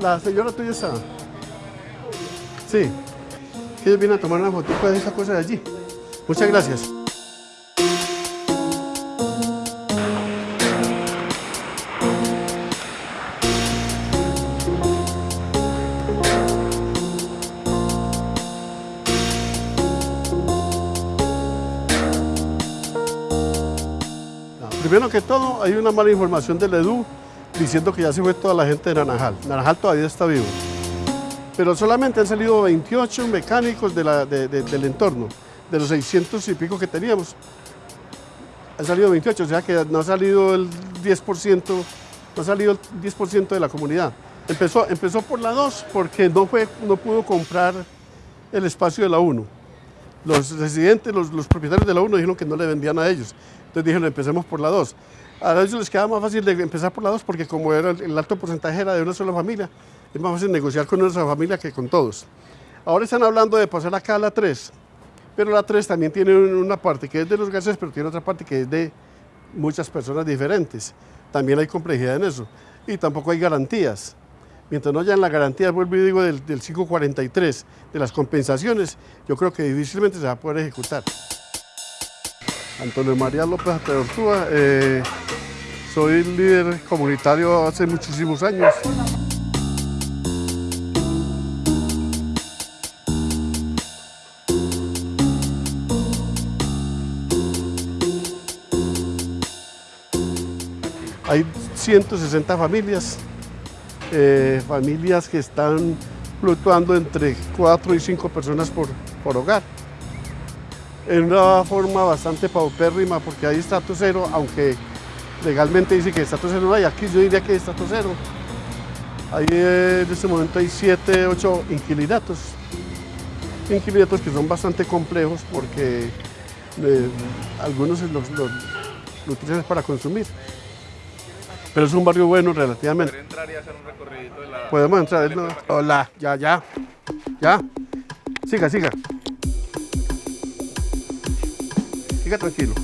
la, señora tuya está. Sí. Ellos vienen a tomar una fotito de esa cosa de allí. Muchas gracias. Primero que todo, hay una mala información del EDU diciendo que ya se fue toda la gente de Naranjal. Naranjal todavía está vivo. Pero solamente han salido 28 mecánicos del entorno, de los 600 y pico que teníamos. Han salido 28, o sea que no ha salido el 10%, no ha salido el 10% de la comunidad. Empezó, empezó por la 2 porque no, fue, no pudo comprar el espacio de la 1. Los residentes, los, los propietarios de la 1 dijeron que no le vendían a ellos. Entonces dijeron, empecemos por la 2. A ellos les queda más fácil de empezar por la 2 porque como era el, alto porcentaje era de una sola familia, es más fácil negociar con una sola familia que con todos. Ahora están hablando de pasar acá a la 3, pero la 3 también tiene un- una parte que es de los gases, pero tiene otra parte que es de muchas personas diferentes. También hay complejidad en eso. Y tampoco hay garantías. Mientras no hayan las garantías, vuelvo y digo, del, del 543, de las compensaciones, yo creo que difícilmente se va a poder ejecutar. Antonio María López Ateortúa, eh, soy líder comunitario hace muchísimos años. Hay 160 familias, eh, familias que están fluctuando entre 4 y 5 personas por, por hogar. En una forma bastante paupérrima porque hay estatus cero, aunque legalmente dice que estatus cero no hay, aquí yo diría que hay estatus cero. Ahí eh, en este momento hay 7, 8 inquilinatos. Inquilinatos que son bastante complejos porque eh, algunos los, los- lo utilizan para consumir. Pero es un barrio bueno relativamente. Entrar y hacer un recorridito de la... Podemos entrar. Hola, ya, ya. Ya. Siga, siga. Tranquilo.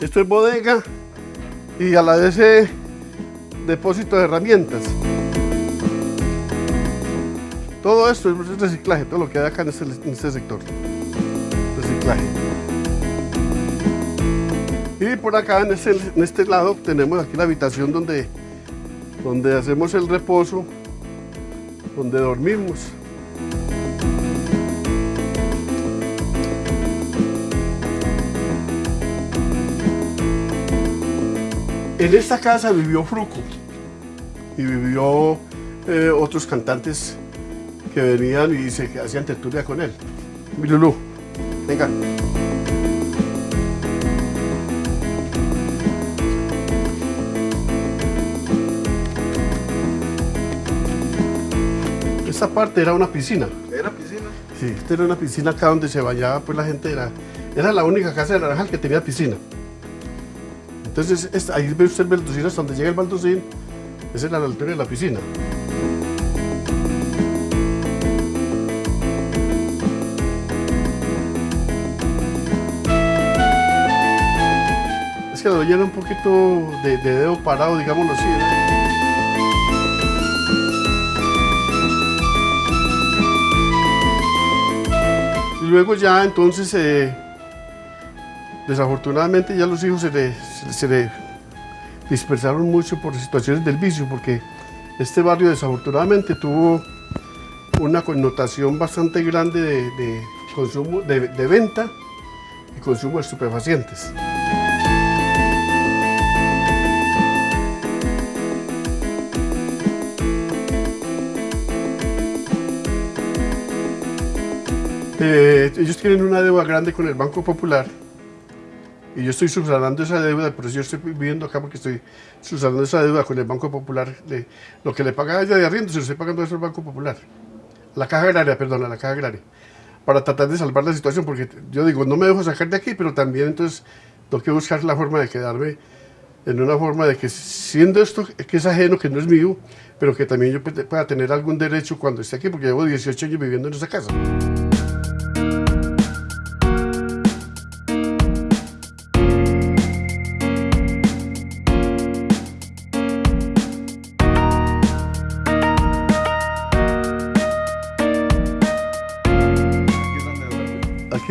Esto es bodega y a la vez eh, depósito de herramientas. Todo esto es reciclaje, todo lo que hay acá en este, en este sector. Reciclaje. Y por acá, en este, en este lado, tenemos aquí la habitación donde, donde hacemos el reposo, donde dormimos. En esta casa vivió Fruco y vivió eh, otros cantantes que venían y se hacían tertulia con él. Mi Lulú, venga. Esta parte era una piscina. ¿Era piscina? Sí, esta era una piscina acá donde se bañaba pues la gente. Era, era la única casa de Naranjal que tenía piscina. Entonces, es- ahí ve usted el baldocín hasta donde llega el baldocín. Esa es la altura de la piscina. Es que la doña un poquito de, de dedo parado, digámoslo así. Y luego ya entonces, eh, desafortunadamente ya los hijos se le, se, le- dispersaron mucho por situaciones del vicio, porque este barrio desafortunadamente tuvo una connotación bastante grande de, consumo, de venta y consumo de estupefacientes. Eh, ellos tienen una deuda grande con el Banco Popular y yo estoy subsanando esa deuda, por eso yo estoy viviendo acá porque estoy subsanando esa deuda con el Banco Popular. de- lo que le paga ella de arriendo se lo estoy pagando eso al Banco Popular. La Caja Agraria, perdón, la Caja Agraria. Para tratar de salvar la situación, porque yo digo, no me dejo sacar de aquí, pero también entonces tengo que buscar la forma de quedarme en una forma de que siendo esto que es ajeno, que no es mío, pero que también yo pueda tener algún derecho cuando esté aquí, porque llevo 18 años viviendo en esa casa.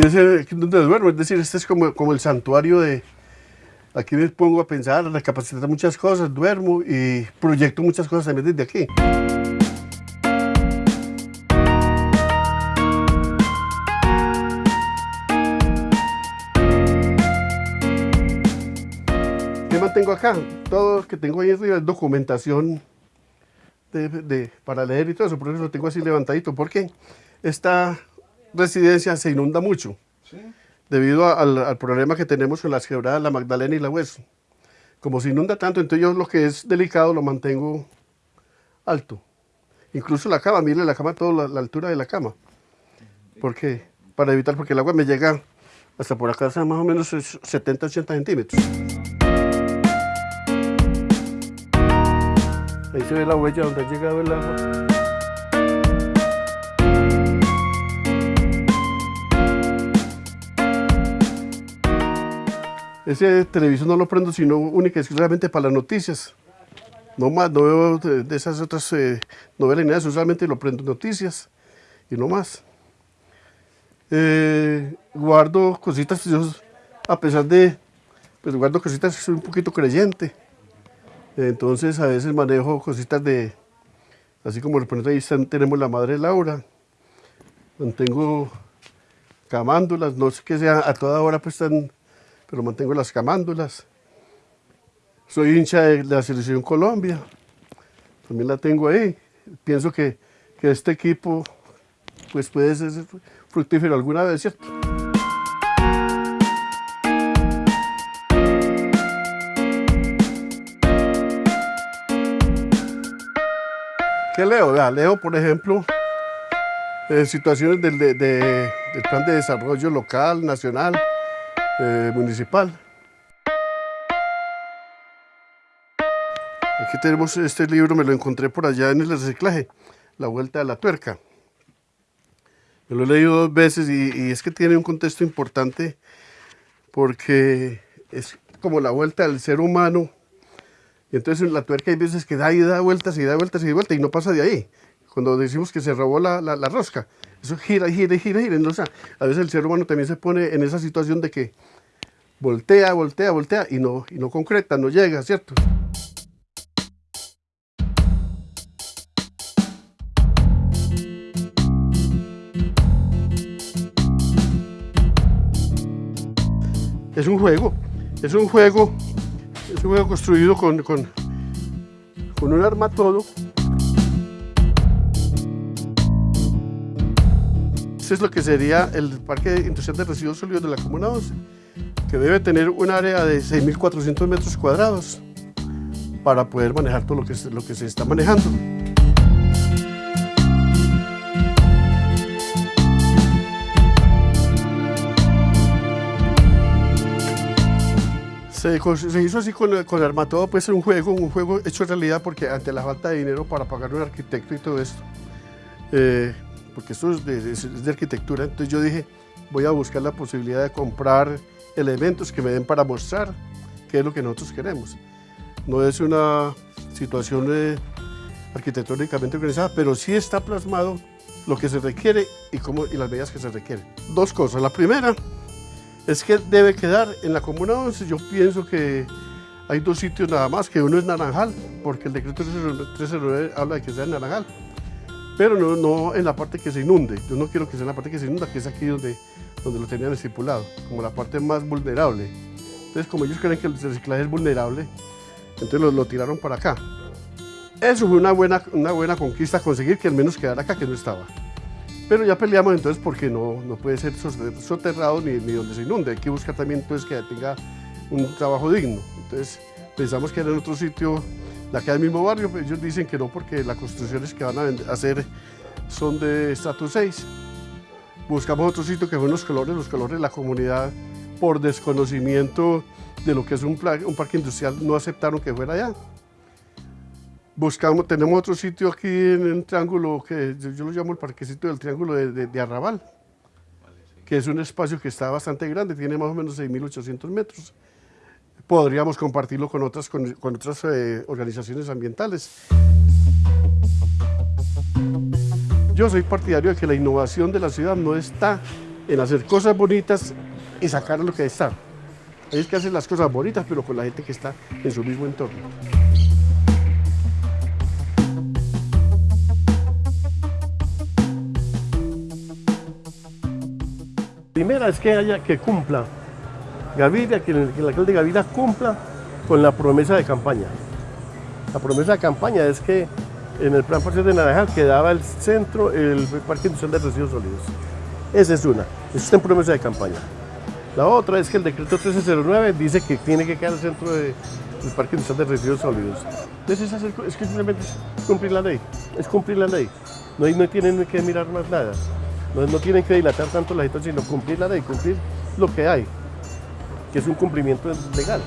Es donde duermo, es decir, este es como, como el santuario de... Aquí me pongo a pensar, recapacitar muchas cosas, duermo y proyecto muchas cosas también desde aquí. ¿Qué mantengo acá? Todo lo que tengo ahí arriba es documentación de, para leer y todo eso, por eso lo tengo así levantadito, porque esta residencia se inunda mucho, debido al, problema que tenemos con las quebradas La Magdalena y La Hueso. Como se inunda tanto, entonces yo lo que es delicado lo mantengo alto. Incluso la cama, mire la cama, toda la, altura de la cama. ¿Por qué? Para evitar, porque el agua me llega hasta por acá, más o menos 70-80 centímetros. Ahí se ve la huella donde ha llegado el agua. Ese televisor no lo prendo sino única y exclusivamente para las noticias. No más, no veo de, esas otras eh, novelas ni nada, solamente lo prendo noticias y no más. Eh, guardo cositas, a pesar de, pues guardo cositas, soy un poquito creyente. Entonces a veces manejo cositas de, así como por ahí tenemos la madre Laura, mantengo camándulas, no sé qué sea, a toda hora pues están, pero mantengo las camándulas. Soy hincha de la Selección Colombia, también la tengo ahí. Pienso que, que este equipo pues puede ser fructífero alguna vez, ¿cierto? ¿Qué leo? leo, por ejemplo, eh, situaciones del, plan de desarrollo local, nacional, eh, municipal. Aquí tenemos este libro, me lo encontré por allá en el reciclaje, La Vuelta de la Tuerca. Me lo he leído dos veces y, es que tiene un contexto importante porque es como la vuelta del ser humano entonces en la tuerca hay veces que da y da vueltas y da vueltas y da vueltas y no pasa de ahí. Cuando decimos que se robó la, la, rosca, eso gira, gira, gira, gira. Entonces, a veces el ser humano también se pone en esa situación de que voltea, voltea, voltea y no, y no concreta, no llega, ¿cierto? Es un juego, es un juego es un juego construido con, con, con un arma todo. Es lo que sería el Parque Industrial de Residuos Sólidos de la Comuna 11, que debe tener un área de 6.400 metros cuadrados para poder manejar todo lo que, lo que se está manejando. Se, hizo así con, con Armatodo, puede ser un juego, un juego hecho realidad porque ante la falta de dinero para pagar un arquitecto y todo esto, eh, porque esto es de, arquitectura, entonces yo dije, voy a buscar la posibilidad de comprar elementos que me den para mostrar qué es lo que nosotros queremos. No es una situación eh, arquitectónicamente organizada, pero sí está plasmado lo que se requiere y las medidas que se requieren. Dos cosas. La primera, es que debe quedar en la Comuna 11. Yo pienso que hay dos sitios nada más, que uno es Naranjal, porque el decreto 309 habla de que sea en Naranjal, pero no, no en la parte que se inunde. Yo no quiero que sea en la parte que se inunda, que es aquí donde, donde lo tenían estipulado, como la parte más vulnerable. Entonces, como ellos creen que el reciclaje es vulnerable, entonces lo, tiraron para acá. Eso fue una buena, una buena conquista, conseguir que al menos quedara acá, que no estaba. Pero ya peleamos entonces porque no, no puede ser soterrado ni, ni donde se inunde. Hay que buscar también pues, que tenga un trabajo digno. Entonces pensamos que era en otro sitio de acá del mismo barrio, pero ellos dicen que no porque las construcciones que van a hacer son de estatus 6. Buscamos otro sitio que fue los colores, los colores de la comunidad por desconocimiento de lo que es un, un parque industrial no aceptaron que fuera allá buscamos, tenemos otro sitio aquí en un triángulo que yo lo llamo el parquecito del triángulo de, Arrabal, que es un espacio que está bastante grande, tiene más o menos 6.800 metros. Podríamos compartirlo con otras, con, otras eh, organizaciones ambientales. Yo soy partidario de que la innovación de la ciudad no está en hacer cosas bonitas y sacar lo que está. Hay que hacer las cosas bonitas, pero con la gente que está en su mismo entorno. Primera es que haya que cumpla Gaviria, que el, que el alcalde Gaviria cumpla con la promesa de campaña. La promesa de campaña es que en el plan parcial de Naranjal quedaba el centro, el parque industrial de residuos sólidos. Esa es una, esa está en promesa de campaña. La otra es que el decreto 1309 dice que tiene que quedar el centro de- del parque industrial de residuos sólidos. Entonces es, es que simplemente es cumplir la ley, es cumplir la ley. No, no tienen que mirar más nada, no, no tienen que dilatar tanto la situación, sino cumplir la ley, cumplir lo que hay, que es un cumplimiento legal.